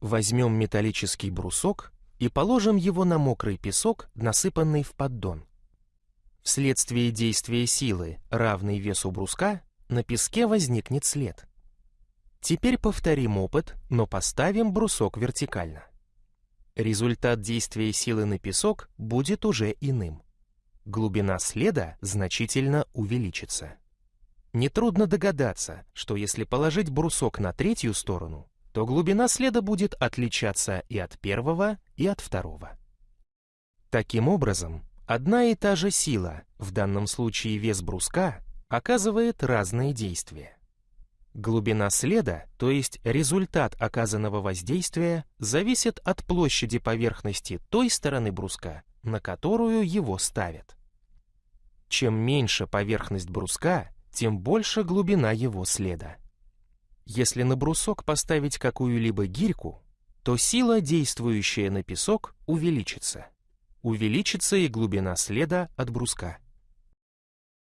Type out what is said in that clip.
Возьмем металлический брусок и положим его на мокрый песок, насыпанный в поддон. Вследствие действия силы, равной весу бруска, на песке возникнет след. Теперь повторим опыт, но поставим брусок вертикально. Результат действия силы на песок будет уже иным. Глубина следа значительно увеличится. Нетрудно догадаться, что если положить брусок на третью сторону, то глубина следа будет отличаться и от первого, и от второго. Таким образом, одна и та же сила, в данном случае вес бруска, оказывает разные действия. Глубина следа, то есть результат оказанного воздействия, зависит от площади поверхности той стороны бруска, на которую его ставят. Чем меньше поверхность бруска, тем больше глубина его следа. Если на брусок поставить какую-либо гирьку, то сила, действующая на песок, увеличится. Увеличится и глубина следа от бруска.